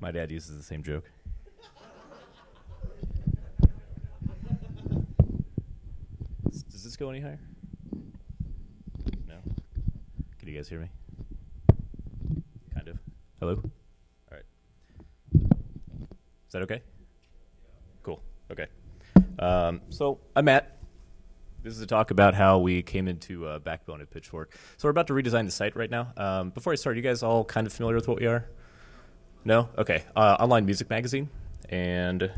My dad uses the same joke. Does this go any higher? No. Can you guys hear me? Kind of. Hello? All right. Is that okay? Cool. Okay. Um, so I'm Matt. This is a talk about how we came into uh, Backbone at Pitchfork. So we're about to redesign the site right now. Um, before I start, you guys all kind of familiar with what we are? No? Okay. Uh, online music magazine. And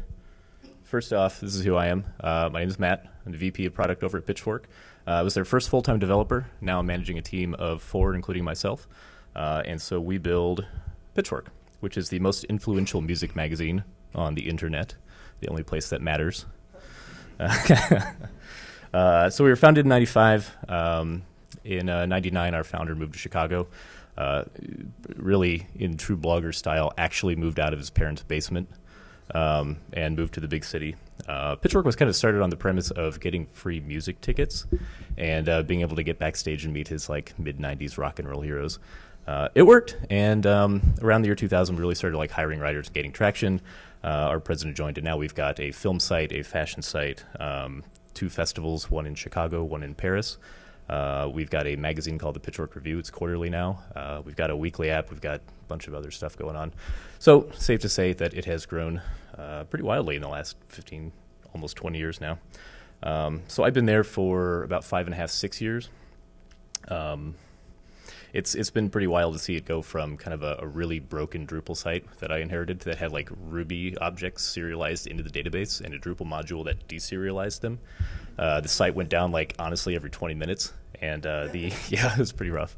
first off, this is who I am. Uh, my name is Matt. I'm the VP of product over at Pitchfork. Uh, I was their first full time developer. Now I'm managing a team of four, including myself. Uh, and so we build Pitchfork, which is the most influential music magazine on the internet, the only place that matters. Uh, so we were founded in 95. Um, in uh, 99, our founder moved to Chicago. Uh, really, in true blogger style, actually moved out of his parents' basement um, and moved to the big city. Uh, Pitchfork was kind of started on the premise of getting free music tickets and uh, being able to get backstage and meet his like mid 90s rock and roll heroes. Uh, it worked, and um, around the year 2000, we really started like hiring writers, and gaining traction. Uh, our president joined, and now we've got a film site, a fashion site, um, two festivals, one in Chicago, one in Paris. Uh, we've got a magazine called the Pitchfork Review. It's quarterly now. Uh, we've got a weekly app. We've got a bunch of other stuff going on. So, safe to say that it has grown uh, pretty wildly in the last 15, almost 20 years now. Um, so, I've been there for about five and a half, six years. Um, it's it's been pretty wild to see it go from kind of a, a, really broken Drupal site that I inherited that had like Ruby objects serialized into the database and a Drupal module that deserialized them. Uh, the site went down like honestly every 20 minutes, and uh, the yeah it was pretty rough.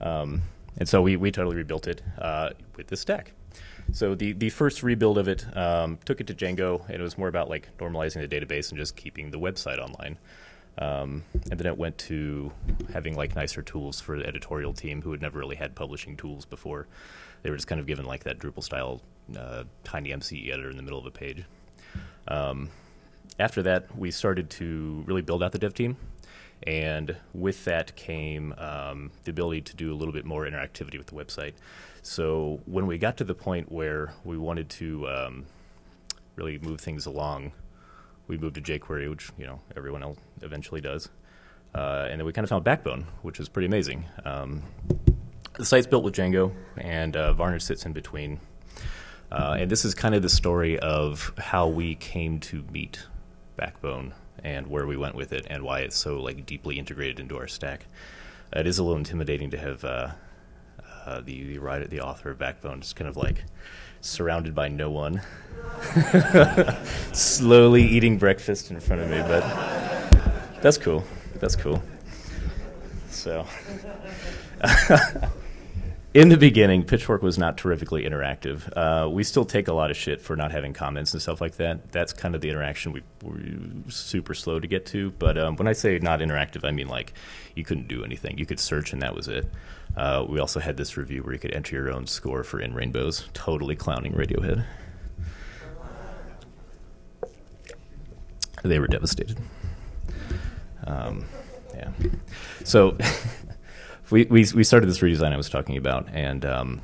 Um, and so we we totally rebuilt it uh, with this stack. So the the first rebuild of it um, took it to Django, and it was more about like normalizing the database and just keeping the website online. Um, and then it went to having like nicer tools for the editorial team who had never really had publishing tools before. They were just kind of given like that Drupal style uh, TinyMCE editor in the middle of a page. Um, after that, we started to really build out the dev team. And with that came um, the ability to do a little bit more interactivity with the website. So when we got to the point where we wanted to um, really move things along, we moved to jQuery, which you know everyone else eventually does, uh, and then we kind of found Backbone, which is pretty amazing. Um, the site's built with Django, and uh, Varnish sits in between. Uh, and this is kind of the story of how we came to meet Backbone and where we went with it, and why it's so like deeply integrated into our stack. it is a little intimidating to have uh, uh, the the writer, the author of Backbone, just kind of like surrounded by no one, slowly eating breakfast in front of me. But that's cool. That's cool. So, in the beginning, Pitchfork was not terrifically interactive. Uh, we still take a lot of shit for not having comments and stuff like that. That's kind of the interaction we were super slow to get to. But um, when I say not interactive, I mean like you couldn't do anything. You could search and that was it. Uh, we also had this review where you could enter your own score for In Rainbows, totally clowning Radiohead. They were devastated. Um, yeah. So we, we, we started this redesign I was talking about, and um,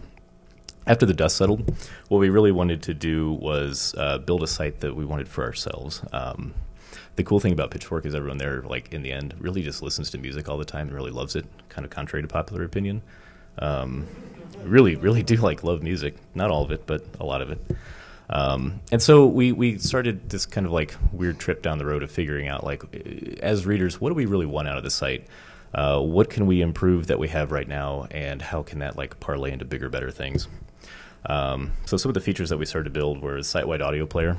after the dust settled, what we really wanted to do was uh, build a site that we wanted for ourselves. Um, the cool thing about Pitchfork is everyone there, like in the end, really just listens to music all the time and really loves it. Kind of contrary to popular opinion. Um, really, really do like love music. Not all of it, but a lot of it. Um, and so we we started this kind of like weird trip down the road of figuring out like as readers, what do we really want out of the site? Uh, what can we improve that we have right now, and how can that like parlay into bigger, better things? Um, so some of the features that we started to build were site-wide audio player,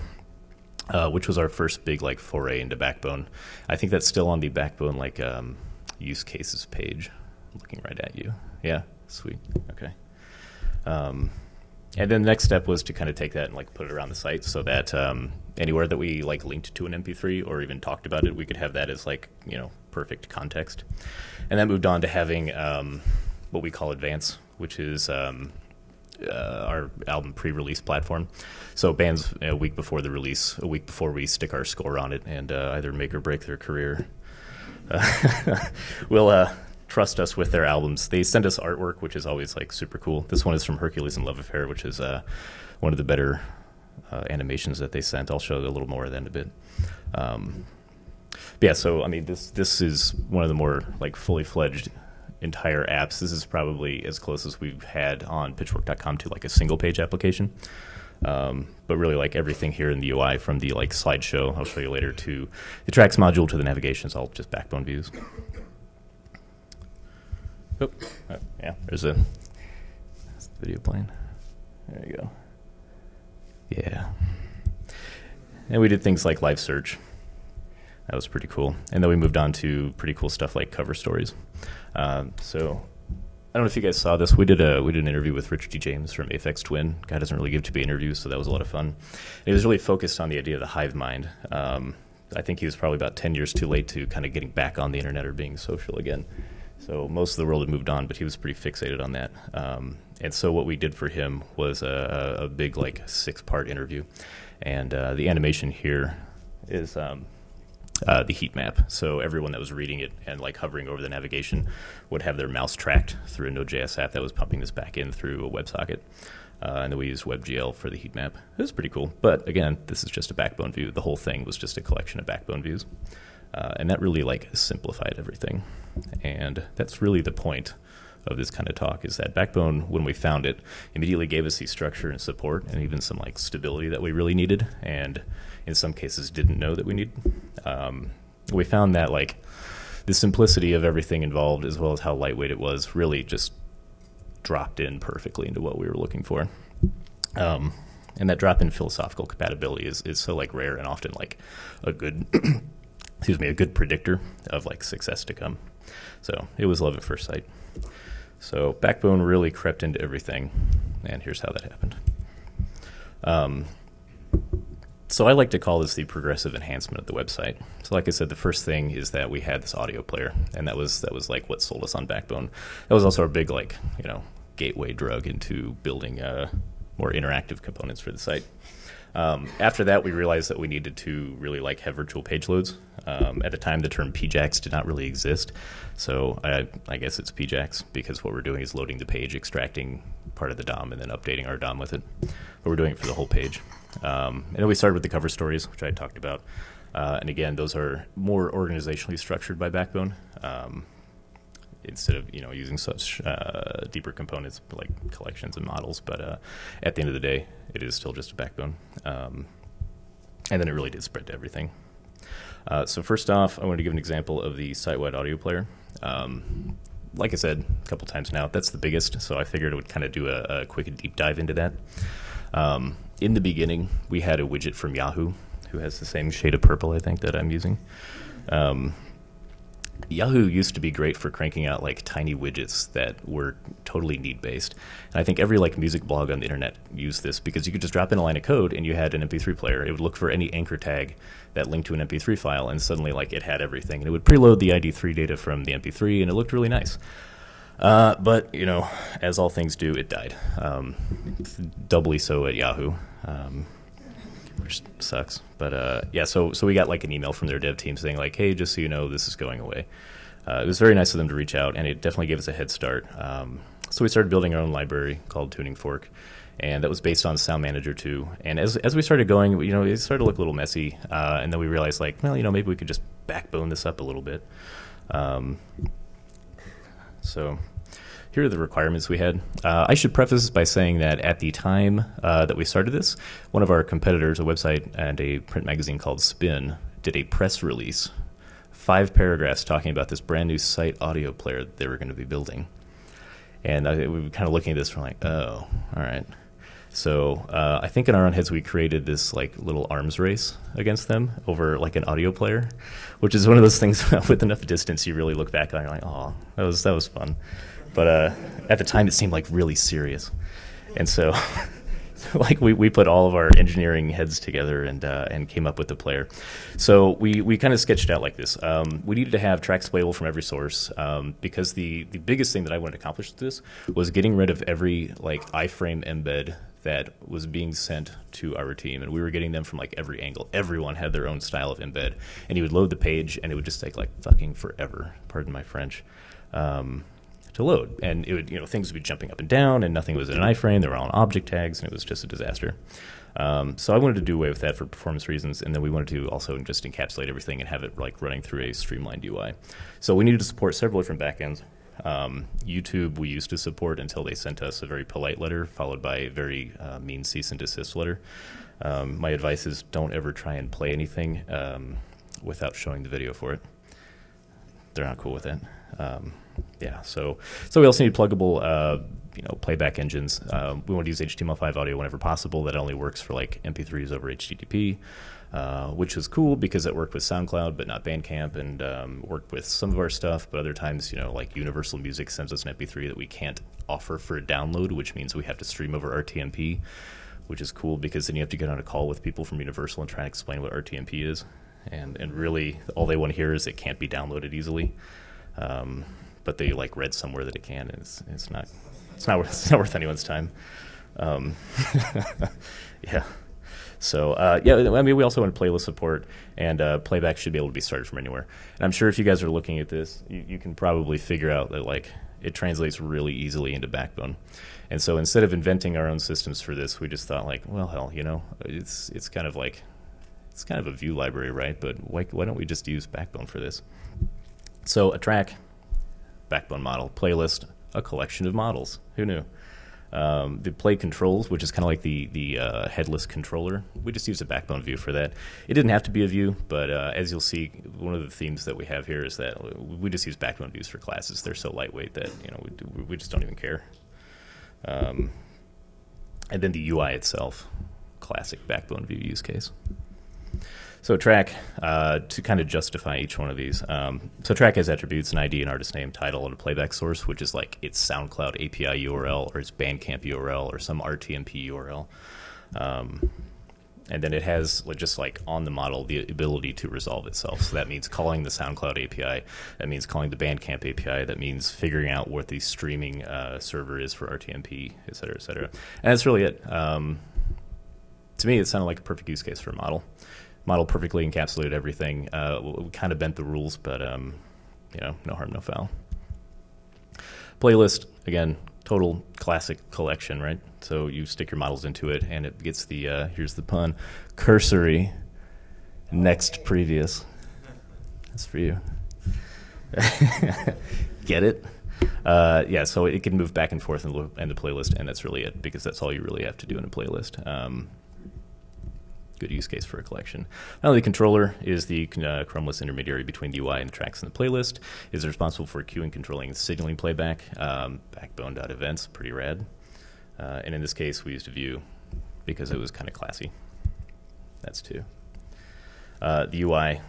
uh, which was our first big like foray into Backbone. I think that's still on the Backbone like um, use cases page. Looking right at you. Yeah, sweet. Okay. Um, and then the next step was to kind of take that and like put it around the site so that um, anywhere that we like linked to an MP3 or even talked about it, we could have that as like you know perfect context. And that moved on to having um, what we call Advance, which is um, uh, our album pre-release platform. So bands a week before the release, a week before we stick our score on it and uh, either make or break their career, uh, we'll trust us with their albums. They send us artwork, which is always like super cool. This one is from Hercules and Love Affair, which is uh, one of the better uh, animations that they sent. I'll show a little more of that in a bit. Um, yeah, so I mean, this this is one of the more like fully fledged entire apps. This is probably as close as we've had on Pitchfork.com to like a single page application. Um, but really, like everything here in the UI, from the like slideshow I'll show you later to the tracks module to the navigation, is all just backbone views. Oh, oh yeah, there's a that's the video playing. There you go. Yeah, and we did things like live search. That was pretty cool. And then we moved on to pretty cool stuff like cover stories. Um, so I don't know if you guys saw this. We did a we did an interview with Richard D. James from Aphex Twin. Guy doesn't really give to be interviews, so that was a lot of fun. And he was really focused on the idea of the hive mind. Um, I think he was probably about ten years too late to kind of getting back on the internet or being social again. So most of the world had moved on, but he was pretty fixated on that. Um, and so what we did for him was a, a big like six part interview, and uh, the animation here is. Um, uh, the heat map. So everyone that was reading it and like hovering over the navigation would have their mouse tracked through a Node.js app that was pumping this back in through a WebSocket. Uh, and then we used WebGL for the heat map. It was pretty cool. But again, this is just a backbone view. The whole thing was just a collection of backbone views. Uh, and that really like simplified everything. And that's really the point of this kind of talk is that backbone when we found it immediately gave us the structure and support and even some like stability that we really needed and in some cases didn't know that we needed um, we found that like the simplicity of everything involved as well as how lightweight it was really just dropped in perfectly into what we were looking for um, and that drop in philosophical compatibility is, is so like rare and often like a good excuse me a good predictor of like success to come so it was love at first sight so backbone really crept into everything and here's how that happened um, so I like to call this the progressive enhancement of the website. So like I said, the first thing is that we had this audio player, and that was that was like what sold us on Backbone. That was also our big like you know gateway drug into building uh, more interactive components for the site. Um, after that, we realized that we needed to really like have virtual page loads. Um, at the time, the term PJAX did not really exist, so I, I, guess it's PJAX because what we're doing is loading the page, extracting part of the DOM, and then updating our DOM with it. But we're doing it for the whole page. Um, and then we started with the cover stories, which I talked about. Uh, and again, those are more organizationally structured by Backbone um, instead of you know using such uh, deeper components like collections and models. But uh, at the end of the day, it is still just a Backbone. Um, and then it really did spread to everything. Uh, so first off, I wanted to give an example of the site-wide audio player. Um, like I said a couple times now, that's the biggest, so I figured I would kind of do a, a quick deep dive into that. Um, in the beginning, we had a widget from Yahoo, who has the same shade of purple, I think, that I'm using. Um, Yahoo used to be great for cranking out like tiny widgets that were totally need based. And I think every like music blog on the internet used this because you could just drop in a line of code and you had an MP3 player. It would look for any anchor tag that linked to an MP3 file, and suddenly like it had everything. And it would preload the ID3 data from the MP3, and it looked really nice. Uh, but you know, as all things do, it died. Um, doubly so at Yahoo, um, which sucks. But uh, yeah, so so we got like an email from their dev team saying like, "Hey, just so you know, this is going away." Uh, it was very nice of them to reach out, and it definitely gave us a head start. Um, so we started building our own library called Tuning Fork, and that was based on Sound Manager 2. And as as we started going, you know, it started to look a little messy, uh, and then we realized like, well, you know, maybe we could just backbone this up a little bit. Um, so here are the requirements we had. Uh, I should preface this by saying that at the time uh, that we started this, one of our competitors, a website and a print magazine called Spin, did a press release, five paragraphs talking about this brand new site audio player that they were going to be building. And I, we were kind of looking at this, we're like, oh, all right. So uh, I think in our own heads we created this like little arms race against them over like an audio player, which is one of those things with enough distance you really look back on. You're like, oh, that was that was fun. But uh, at the time, it seemed like really serious, and so. like we, we put all of our engineering heads together and uh, and came up with the player. So we, we kind of sketched out like this. Um, we needed to have tracks playable from every source um, because the, the biggest thing that I wanted to accomplish with this was getting rid of every like iframe embed that was being sent to our team, and we were getting them from like every angle. Everyone had their own style of embed, and he would load the page, and it would just take like fucking forever. Pardon my French. um, to load, and it would you know things would be jumping up and down, and nothing was in an iframe. They were all in object tags, and it was just a disaster. Um, so I wanted to do away with that for performance reasons, and then we wanted to also just encapsulate everything and have it like running through a streamlined UI. So we needed to support several different backends. Um, YouTube we used to support until they sent us a very polite letter, followed by a very uh, mean cease and desist letter. Um, my advice is don't ever try and play anything um, without showing the video for it. They're not cool with it. Um, yeah, so so we also need pluggable, uh, you know, playback engines. Um, we want to use HTML5 audio whenever possible. That only works for like MP3s over HTTP, uh, which was cool because it worked with SoundCloud but not Bandcamp, and um, worked with some of our stuff. But other times, you know, like Universal Music sends us an MP3 that we can't offer for a download, which means we have to stream over RTMP, which is cool because then you have to get on a call with people from Universal and try and explain what RTMP is. And, and really, all they want to hear is it can't be downloaded easily. Um, but they like read somewhere that it can, and it's, it's not it's not worth it's not worth anyone's time. Um, yeah. So uh, yeah, I mean, we also want playlist support, and uh, playback should be able to be started from anywhere. And I'm sure if you guys are looking at this, you, you can probably figure out that like it translates really easily into Backbone. And so instead of inventing our own systems for this, we just thought like, well, hell, you know, it's it's kind of like it's kind of a view library, right? But why, why don't we just use Backbone for this? So a track backbone model, playlist, a collection of models. Who knew? Um, the play controls, which is kind of like the the uh, headless controller. We just use a backbone view for that. It didn't have to be a view, but uh, as you'll see, one of the themes that we have here is that we just use backbone views for classes. They're so lightweight that you know we, we just don't even care. Um, and then the UI itself, classic backbone view use case. So track, uh, to kind of justify each one of these. Um, so track has attributes, an ID, an artist name, title, and a playback source, which is like its SoundCloud API URL or its Bandcamp URL or some RTMP URL. Um, and then it has just like on the model the ability to resolve itself. So that means calling the SoundCloud API. That means calling the Bandcamp API. That means figuring out what the streaming uh, server is for RTMP, et cetera, et cetera. And that's really it. Um, to me, it sounded like a perfect use case for a model model perfectly encapsulated everything. Uh, we kind of bent the rules, but um, you know, no harm, no foul. Playlist again, total classic collection, right? So you stick your models into it, and it gets the uh, here's the pun, cursory next previous. That's for you. Get it? Uh, yeah, so it can move back and forth in the, in the, playlist, and that's really it because that's all you really have to do in a playlist. Um, good use case for a collection. Only the controller is the uh, chromeless intermediary between the UI and the tracks in the playlist, is responsible for queuing, controlling, and signaling playback. Um, Backbone.events, pretty rad. Uh, and in this case, we used a view because it was kind of classy. That's two. Uh, the UI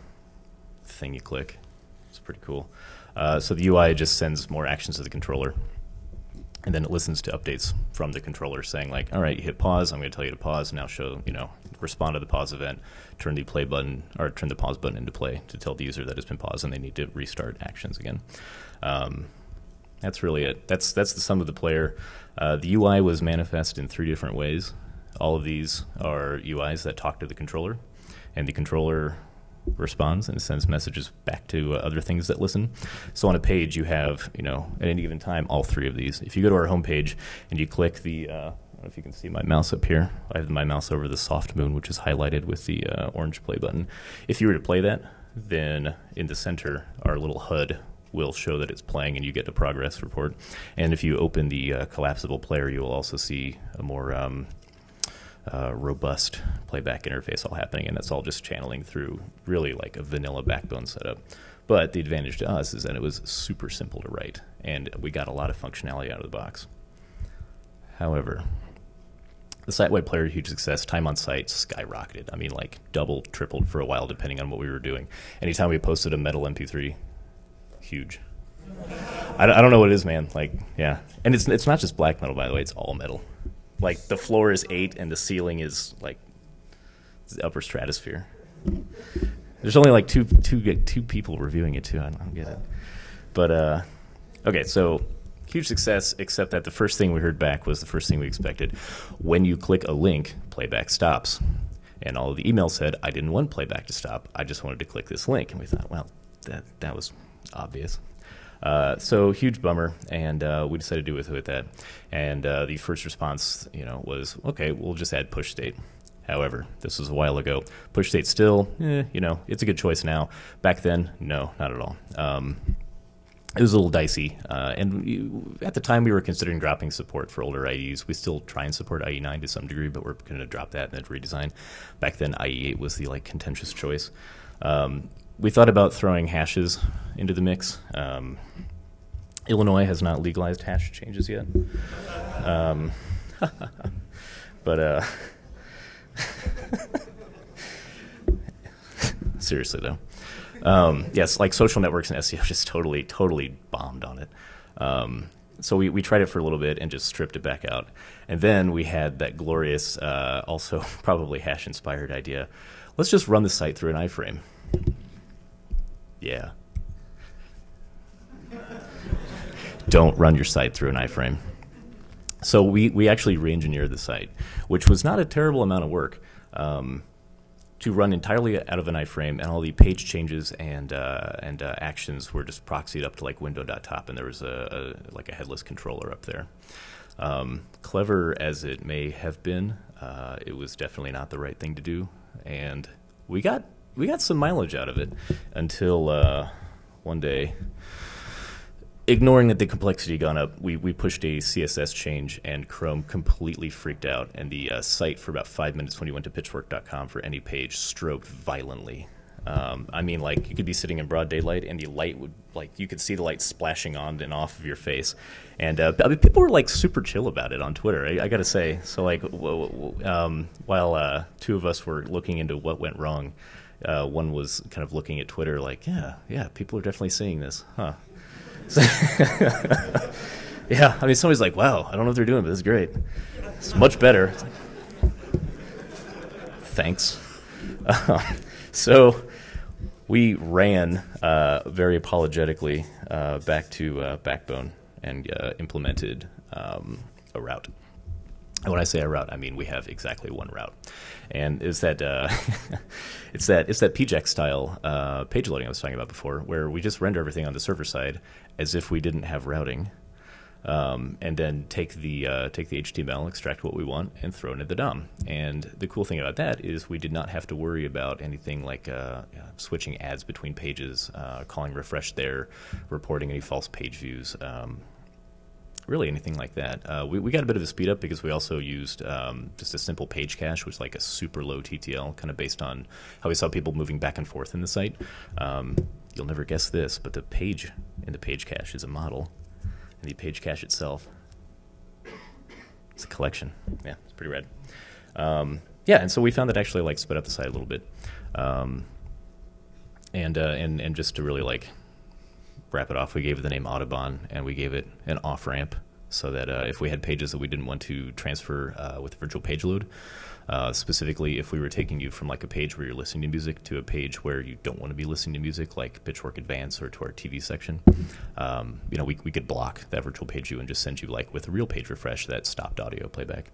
thing you click, it's pretty cool. Uh, so the UI just sends more actions to the controller and then it listens to updates from the controller saying like all right you hit pause. I'm going to tell you to pause. Now show you know respond to the pause event. Turn the play button or turn the pause button into play to tell the user that it's been paused and they need to restart actions again. Um, that's really it. That's that's the sum of the player. Uh, the ui was manifest in three different ways. All of these are uis that talk to the controller. And the controller responds and sends messages back to uh, other things that listen. So on a page, you have, you know, at any given time, all three of these. If you go to our homepage and you click the, uh, I don't know if you can see my mouse up here. I have my mouse over the Soft Moon, which is highlighted with the uh, orange play button. If you were to play that, then in the center, our little HUD will show that it's playing and you get the progress report. And if you open the uh, collapsible player, you will also see a more um, uh, robust playback interface all happening, and that's all just channeling through really like a vanilla backbone setup. But the advantage to us is that it was super simple to write, and we got a lot of functionality out of the box. However, the site-wide player huge success. Time on site skyrocketed. I mean, like double, tripled for a while, depending on what we were doing. Anytime we posted a metal MP3, huge. I, I don't know what it is, man. Like, yeah, and it's it's not just black metal, by the way. It's all metal like the floor is eight and the ceiling is like the upper stratosphere. There's only like two two two people reviewing it too. I don't get it, but uh, okay. So huge success, except that the first thing we heard back was the first thing we expected. When you click a link, playback stops. And all of the emails said, I didn't want playback to stop. I just wanted to click this link. And we thought, well, that, that was obvious. Uh, so huge bummer, and uh, we decided to do with that. And uh, the first response, you know, was okay. We'll just add push state. However, this was a while ago. Push state still, eh, you know, it's a good choice now. Back then, no, not at all. Um, it was a little dicey, uh, and at the time we were considering dropping support for older IEs. We still try and support IE9 to some degree, but we're going to drop that and then redesign. Back then, IE8 was the like contentious choice. Um, we thought about throwing hashes into the mix. Um, Illinois has not legalized hash changes yet, um, but uh, seriously though. Um, yes, like social networks and SEO just totally, totally bombed on it. Um, so we, we tried it for a little bit and just stripped it back out. And then we had that glorious, uh, also probably hash inspired idea. Let's just run the site through an iframe. Yeah. Don't run your site through an iframe. So we, we actually re engineered the site, which was not a terrible amount of work. Um, to run entirely out of an iframe, and all the page changes and uh, and uh, actions were just proxied up to like window.top, and there was a, a like a headless controller up there. Um, clever as it may have been, uh, it was definitely not the right thing to do, and we got we got some mileage out of it until uh, one day ignoring that the complexity gone up, we, we pushed a CSS change and Chrome completely freaked out. And the uh, site, for about five minutes when you went to pitchfork.com for any page, strobed violently. Um, I mean, like you could be sitting in broad daylight and the light would, like, you could see the light splashing on and off of your face. And uh, I mean, people were like super chill about it on Twitter, I, I gotta say. So, like, w- w- um, while uh, two of us were looking into what went wrong, uh, one was kind of looking at Twitter, like, yeah, yeah, people are definitely seeing this, huh? yeah, I mean, somebody's like, wow, I don't know what they're doing, but this is great. It's much better. Like, Thanks. Uh, so we ran uh, very apologetically uh, back to uh, Backbone and uh, implemented um, a route. And when I say a route, I mean we have exactly one route, and is that uh, it's that it's that PJAX style uh, page loading I was talking about before, where we just render everything on the server side as if we didn't have routing, um, and then take the uh, take the HTML, extract what we want, and throw it into the DOM. And the cool thing about that is we did not have to worry about anything like uh, switching ads between pages, uh, calling refresh there, reporting any false page views. Um, really anything like that. Uh, we, we got a bit of a speed up because we also used um, just a simple page cache, which was like a super low TTL, kind of based on how we saw people moving back and forth in the site. Um, you'll never guess this, but the page in the page cache is a model, and the page cache itself it's a collection. Yeah, it's pretty rad. Um, yeah, and so we found that actually like sped up the site a little bit, um, and uh, and and just to really like wrap it off, we gave it the name Audubon, and we gave it an off ramp so that uh, if we had pages that we didn't want to transfer uh, with virtual page load, uh, specifically if we were taking you from like a page where you're listening to music to a page where you don't want to be listening to music, like Pitchfork Advance or to our TV section, um, you know, we, we could block that virtual page view and just send you like with a real page refresh that stopped audio playback.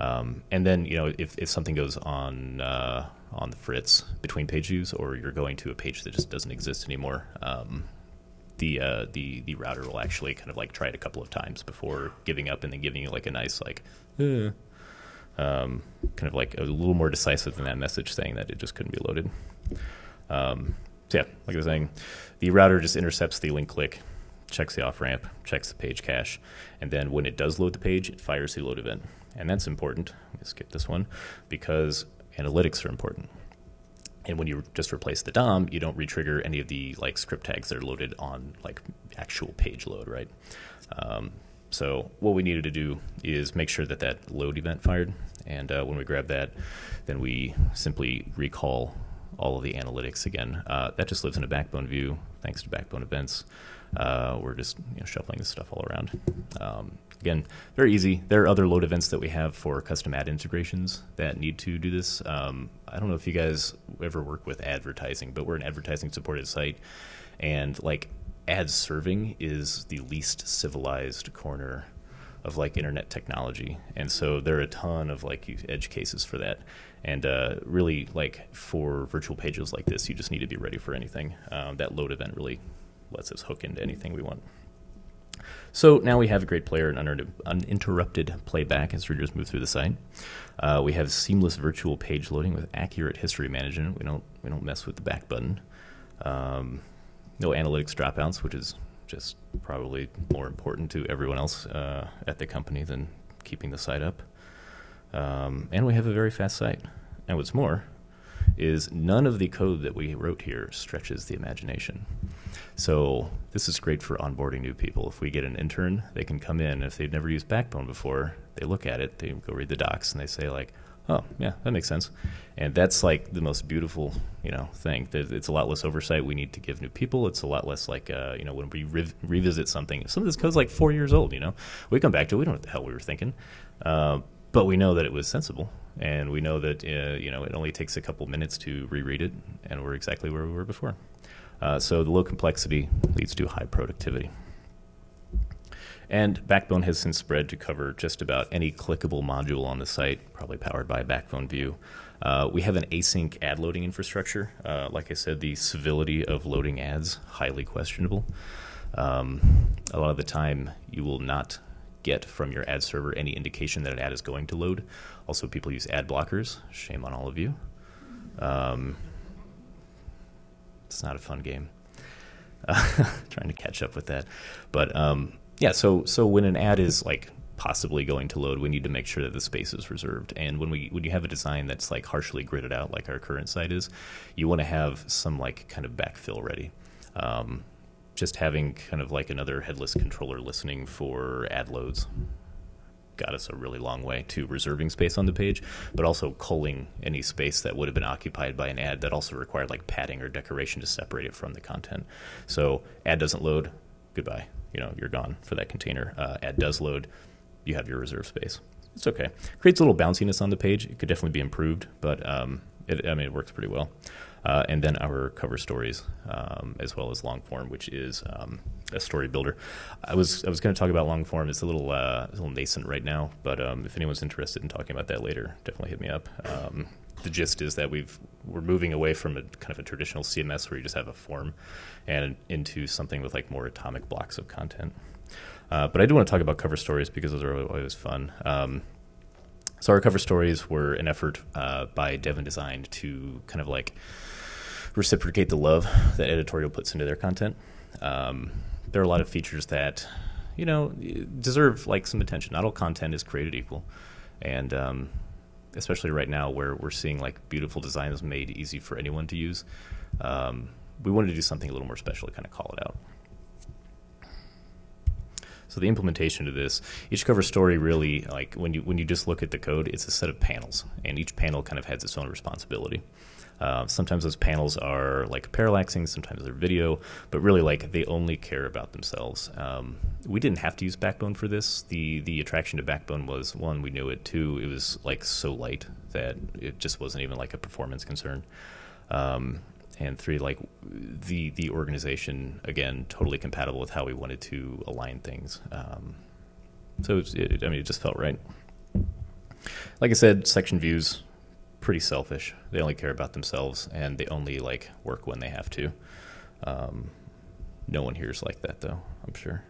Um, and then, you know, if, if something goes on uh, on the fritz between page views or you're going to a page that just doesn't exist anymore, um, the uh, the the router will actually kind of like try it a couple of times before giving up and then giving you like a nice like uh, um, kind of like a little more decisive than that message saying that it just couldn't be loaded. Um, so yeah, like I was saying, the router just intercepts the link click, checks the off ramp, checks the page cache, and then when it does load the page, it fires the load event, and that's important. skip this one because analytics are important. And when you just replace the DOM, you don't retrigger any of the like script tags that are loaded on like actual page load, right? Um, so what we needed to do is make sure that that load event fired, and uh, when we grab that, then we simply recall all of the analytics again. Uh, that just lives in a Backbone view, thanks to Backbone events. Uh, we're just you know, shuffling this stuff all around. Um, again, very easy. There are other load events that we have for custom ad integrations that need to do this. Um, I don't know if you guys ever work with advertising, but we're an advertising supported site, and like ad serving is the least civilized corner of like internet technology, and so there are a ton of like edge cases for that. And uh, really, like for virtual pages like this, you just need to be ready for anything. Um, that load event really lets us hook into anything we want. So now we have a great player and uninterrupted playback as readers move through the site. Uh, we have seamless virtual page loading with accurate history management. We don't we don't mess with the back button. Um, no analytics dropouts, which is just probably more important to everyone else uh, at the company than keeping the site up. Um, and we have a very fast site. And what's more, is none of the code that we wrote here stretches the imagination. So this is great for onboarding new people. If we get an intern, they can come in. If they've never used Backbone before, they look at it, they go read the docs, and they say like, "Oh, yeah, that makes sense." And that's like the most beautiful, you know, thing. It's a lot less oversight we need to give new people. It's a lot less like, uh, you know, when we re- revisit something. Some of this code's like four years old. You know, we come back to it, we don't know what the hell we were thinking. Uh, but we know that it was sensible, and we know that uh, you know it only takes a couple minutes to reread it, and we're exactly where we were before. Uh, so the low complexity leads to high productivity. And Backbone has since spread to cover just about any clickable module on the site, probably powered by Backbone View. Uh, we have an async ad loading infrastructure. Uh, like I said, the civility of loading ads highly questionable. Um, a lot of the time, you will not get from your ad server any indication that an ad is going to load. Also, people use ad blockers. Shame on all of you. Um, it's not a fun game. Uh, trying to catch up with that, but um, yeah. So so when an ad is like possibly going to load, we need to make sure that the space is reserved. And when we when you have a design that's like harshly gridded out, like our current site is, you want to have some like kind of backfill ready. Um, just having kind of like another headless controller listening for ad loads got us a really long way to reserving space on the page, but also culling any space that would have been occupied by an ad that also required like padding or decoration to separate it from the content. So ad doesn't load, goodbye. You know, you're gone for that container. Uh, ad does load, you have your reserve space. It's okay. Creates a little bounciness on the page. It could definitely be improved, but um, it, I mean, it works pretty well uh, and then our cover stories um, as well as long form, which is um, a story builder. I was I was going to talk about long form. It's a little uh, a little nascent right now, but um, if anyone's interested in talking about that later, definitely hit me up. Um, the gist is that we've we're moving away from a kind of a traditional CMS where you just have a form, and into something with like more atomic blocks of content. Uh, but I do want to talk about cover stories because those are always fun. Um, so our cover stories were an effort uh, by Devon Design to kind of like reciprocate the love that editorial puts into their content. Um, there are a lot of features that you know deserve like some attention. Not all content is created equal, and um, especially right now where we're seeing like beautiful designs made easy for anyone to use. Um, we wanted to do something a little more special to kind of call it out. So the implementation of this, each cover story really like when you when you just look at the code, it's a set of panels, and each panel kind of has its own responsibility. Uh, sometimes those panels are like parallaxing, sometimes they're video, but really like they only care about themselves. Um, we didn't have to use Backbone for this. The the attraction to Backbone was one, we knew it. Two, it was like so light that it just wasn't even like a performance concern. Um, and three, like the the organization again, totally compatible with how we wanted to align things. Um, so it, it, I mean, it just felt right. Like I said, section views pretty selfish. They only care about themselves, and they only like work when they have to. Um, no one here is like that, though. I'm sure.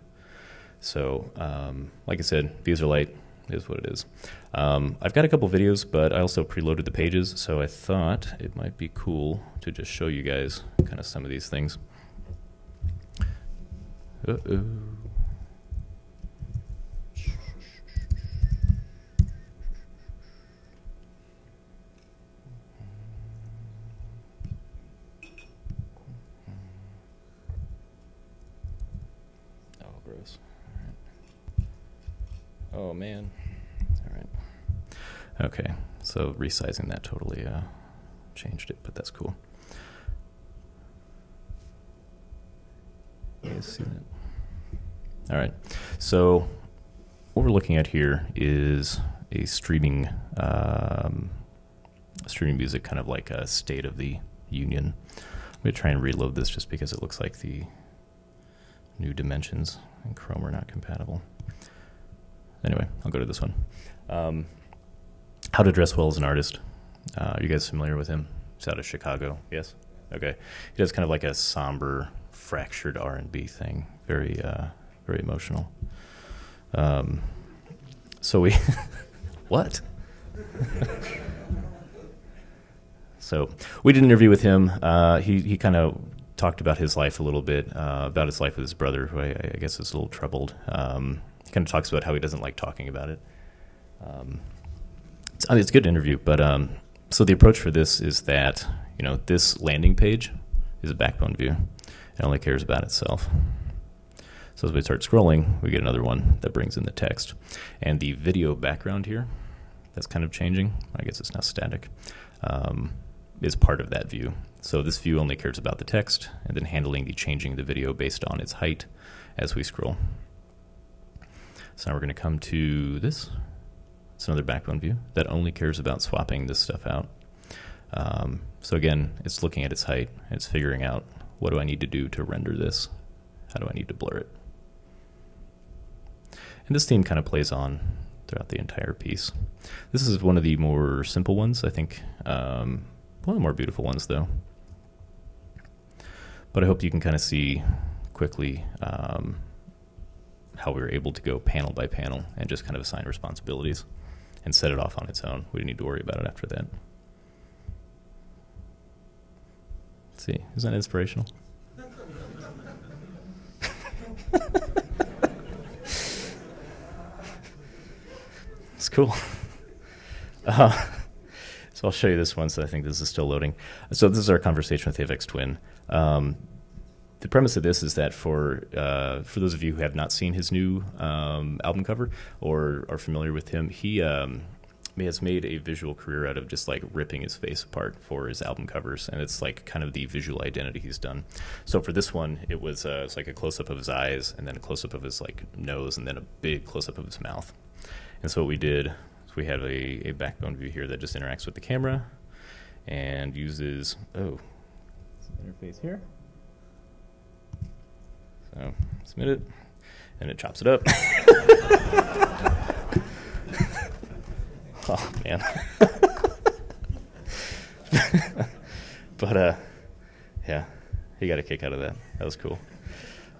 So, um, like I said, views are light is what it is. Um, I've got a couple videos, but I also preloaded the pages, so I thought it might be cool to just show you guys kind of some of these things. Uh-oh. Oh man. All right. Okay, so resizing that totally uh, changed it, but that's cool. You guys see that? All right. So what we're looking at here is a streaming um, streaming music, kind of like a state of the union. I'm going to try and reload this just because it looks like the new dimensions in Chrome are not compatible. Anyway, I'll go to this one. Um, How to Dress Well as an artist. Uh, are you guys familiar with him? He's out of Chicago. Yes. Okay. He does kind of like a somber fractured R and B thing. Very uh, very emotional. Um, so we what? so we did an interview with him. Uh, he he kind of talked about his life a little bit, uh, about his life with his brother, who I, I guess is a little troubled. Um, kind of talks about how he doesn't like talking about it. Um, it's, it's a good interview, but um, so the approach for this is that you know this landing page is a backbone view. It only cares about itself. So as we start scrolling, we get another one that brings in the text. And the video background here, that's kind of changing. I guess it's not static, um, is part of that view. So this view only cares about the text and then handling the changing the video based on its height as we scroll. So now we're going to come to this. It's another backbone view that only cares about swapping this stuff out. Um, so again, it's looking at its height. It's figuring out what do I need to do to render this? How do I need to blur it? And this theme kind of plays on throughout the entire piece. This is one of the more simple ones, I think. Um, one of the more beautiful ones, though. But I hope you can kind of see quickly um, how we were able to go panel by panel and just kind of assign responsibilities and set it off on its own. We didn't need to worry about it after that. Let's see, isn't that inspirational? it's cool. Uh, so I'll show you this one. So I think this is still loading. So this is our conversation with Aphex Twin. Um, the premise of this is that for uh, for those of you who have not seen his new um, album cover or are familiar with him, he um, has made a visual career out of just like ripping his face apart for his album covers, and it's like kind of the visual identity he's done. So for this one, it was uh, it's like a close up of his eyes, and then a close up of his like nose, and then a big close up of his mouth. And so what we did is we have a, a backbone view here that just interacts with the camera and uses oh interface here. So submit it, and it chops it up. oh man. but uh, yeah, he got a kick out of that. That was cool.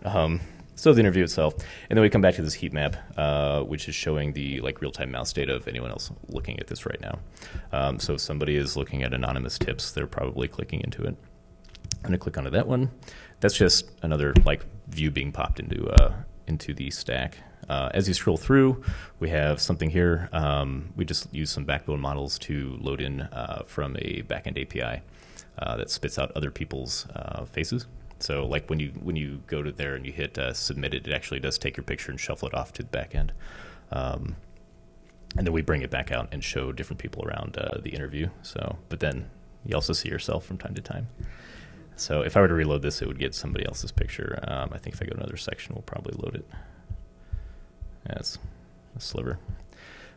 Um, so the interview itself, and then we come back to this heat map, uh, which is showing the like real-time mouse data of anyone else looking at this right now. Um, so if somebody is looking at anonymous tips, they're probably clicking into it. I'm gonna click onto that one. That's just another like view being popped into uh, into the stack. Uh, as you scroll through, we have something here. Um, we just use some backbone models to load in uh, from a backend API uh, that spits out other people's uh, faces. So, like when you when you go to there and you hit uh, submit it, it actually does take your picture and shuffle it off to the backend. Um, and then we bring it back out and show different people around the interview. So, but then you also see yourself from time to time. So if I were to reload this, it would get somebody else's picture. Um, I think if I go to another section, we'll probably load it. That's a sliver.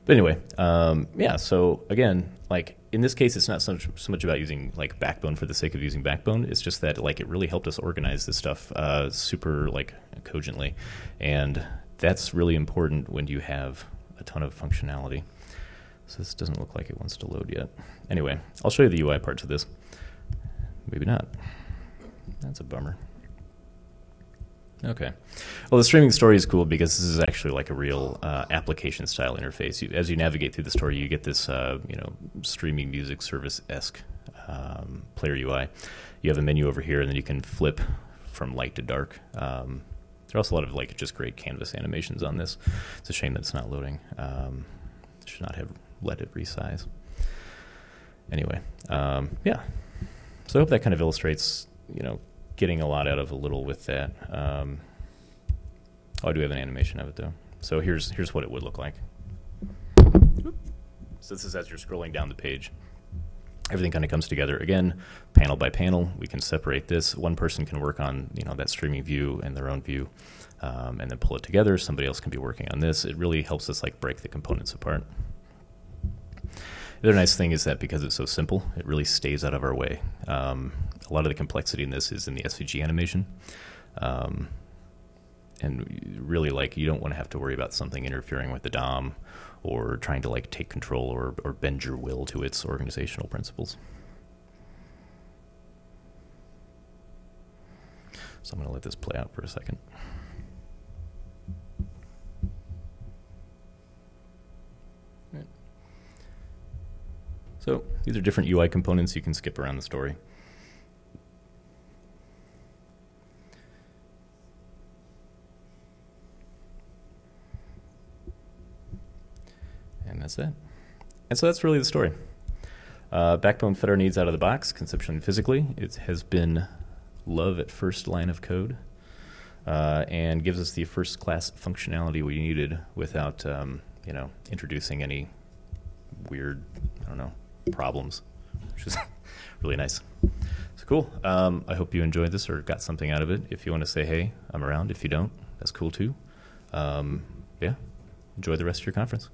But anyway, um, yeah. So again, like in this case, it's not so much, so much, about using like Backbone for the sake of using Backbone. It's just that like it really helped us organize this stuff uh, super like cogently, and that's really important when you have a ton of functionality. So this doesn't look like it wants to load yet. Anyway, I'll show you the UI parts of this. Maybe not. That's a bummer. Okay. Well, the streaming story is cool because this is actually like a real uh, application style interface. You, as you navigate through the story, you get this, uh, you know, streaming music service esque um, player UI. You have a menu over here, and then you can flip from light to dark. Um, there are also a lot of like just great canvas animations on this. It's a shame that it's not loading. Um, should not have let it resize. Anyway, um, yeah. So I hope that kind of illustrates you know, getting a lot out of a little with that. Um, oh, I do have an animation of it though. So here's here's what it would look like. So this is as you're scrolling down the page. Everything kind of comes together again, panel by panel. We can separate this. One person can work on you know that streaming view and their own view, um, and then pull it together. Somebody else can be working on this. It really helps us like break the components apart. The other nice thing is that because it's so simple, it really stays out of our way. Um, a lot of the complexity in this is in the SVG animation. Um, and really, like, you don't want to have to worry about something interfering with the DOM or trying to, like, take control or, or bend your will to its organizational principles. So I'm going to let this play out for a second. Right. So these are different UI components. You can skip around the story. That's it. And so that's really the story. Uh, Backbone fit our needs out of the box, conceptually and physically. It has been love at first line of code uh, and gives us the first class functionality we needed without, um, you know, introducing any weird, I don't know, problems, which is really nice. So cool. Um, I hope you enjoyed this or got something out of it. If you want to say, hey, I'm around. If you don't, that's cool too. Um, yeah, enjoy the rest of your conference.